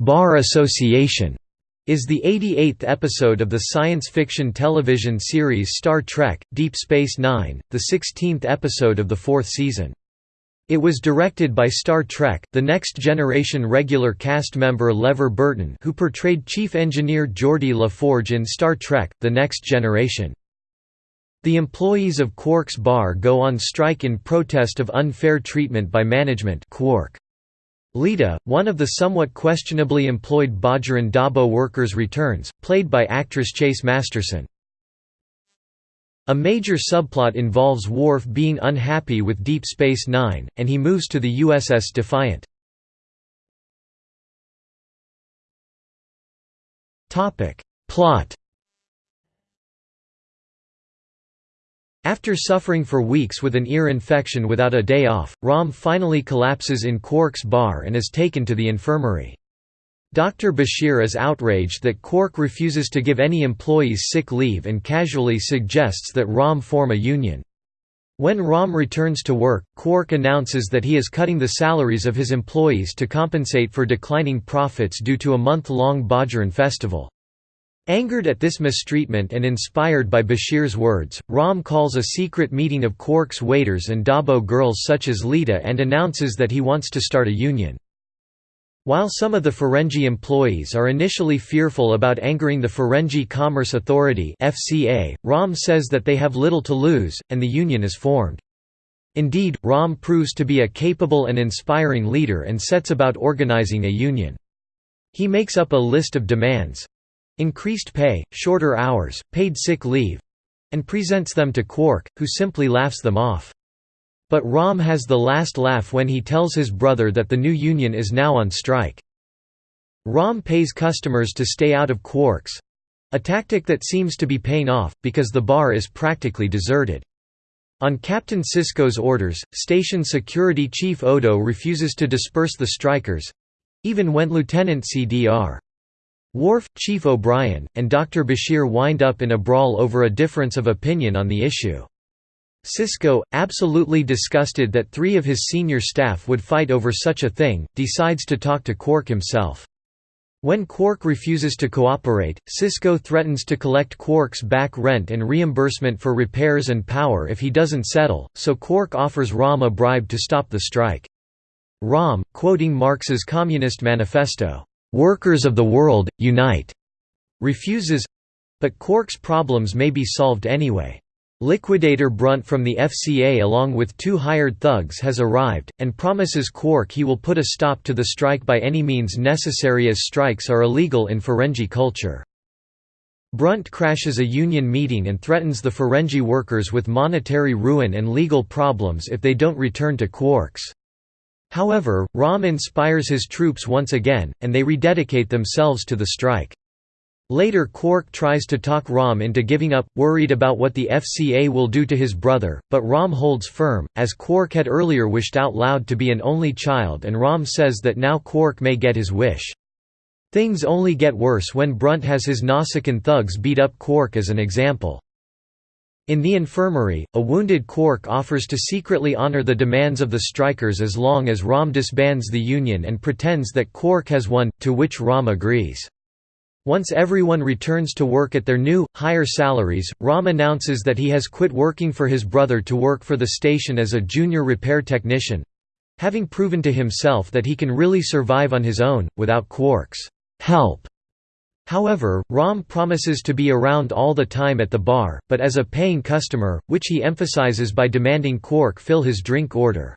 Bar Association is the 88th episode of the science fiction television series Star Trek Deep Space Nine, the 16th episode of the fourth season. It was directed by Star Trek The Next Generation regular cast member LeVar Burton who portrayed Chief Engineer Geordi LaForge in Star Trek The Next Generation. The employees of Quark's bar go on strike in protest of unfair treatment by management Quark. Leeta, one of the somewhat questionably employed Bajoran Dabo workers returns, played by actress Chase Masterson. A major subplot involves Worf being unhappy with Deep Space Nine, and he moves to the USS Defiant. Plot After suffering for weeks with an ear infection without a day off, Rom finally collapses in Quark's bar and is taken to the infirmary. Dr. Bashir is outraged that Quark refuses to give any employees sick leave and casually suggests that Rom form a union. When Rom returns to work, Quark announces that he is cutting the salaries of his employees to compensate for declining profits due to a month-long Bajoran festival. Angered at this mistreatment and inspired by Bashir's words, Rom calls a secret meeting of Quark's waiters and Dabo girls such as Leeta and announces that he wants to start a union. While some of the Ferengi employees are initially fearful about angering the Ferengi Commerce Authority FCA, Rom says that they have little to lose, and the union is formed. Indeed, Rom proves to be a capable and inspiring leader and sets about organizing a union. He makes up a list of demands, increased pay, shorter hours, paid sick leave and presents them to Quark, who simply laughs them off. But Rom has the last laugh when he tells his brother that the new union is now on strike. Rom pays customers to stay out of Quark's a tactic that seems to be paying off, because the bar is practically deserted. On Captain Sisko's orders, station security chief Odo refuses to disperse the strikers—even when Lieutenant CDR. Worf, Chief O'Brien, and Dr. Bashir wind up in a brawl over a difference of opinion on the issue. Sisko, absolutely disgusted that three of his senior staff would fight over such a thing, decides to talk to Quark himself. When Quark refuses to cooperate, Sisko threatens to collect Quark's back rent and reimbursement for repairs and power if he doesn't settle, so Quark offers Rom a bribe to stop the strike. Rom, quoting Marx's Communist Manifesto, "'Workers of the world, unite!' refuses but Quark's problems may be solved anyway. Liquidator Brunt from the FCA along with two hired thugs has arrived, and promises Quark he will put a stop to the strike by any means necessary as strikes are illegal in Ferengi culture. Brunt crashes a union meeting and threatens the Ferengi workers with monetary ruin and legal problems if they don't return to Quark's. However, Rom inspires his troops once again, and they rededicate themselves to the strike. Later Quark tries to talk Rom into giving up, worried about what the FCA will do to his brother, but Rom holds firm, as Quark had earlier wished out loud to be an only child and Rom says that now Quark may get his wish. Things only get worse when Brunt has his Nausicaan thugs beat up Quark as an example. In the infirmary, a wounded Quark offers to secretly honor the demands of the strikers as long as Rom disbands the Union and pretends that Quark has won, to which Rom agrees. Once everyone returns to work at their new, higher salaries, Rom announces that he has quit working for his brother to work for the station as a junior repair technician—having proven to himself that he can really survive on his own, without Quark's help. However, Rom promises to be around all the time at the bar, but as a paying customer, which he emphasizes by demanding Quark fill his drink order.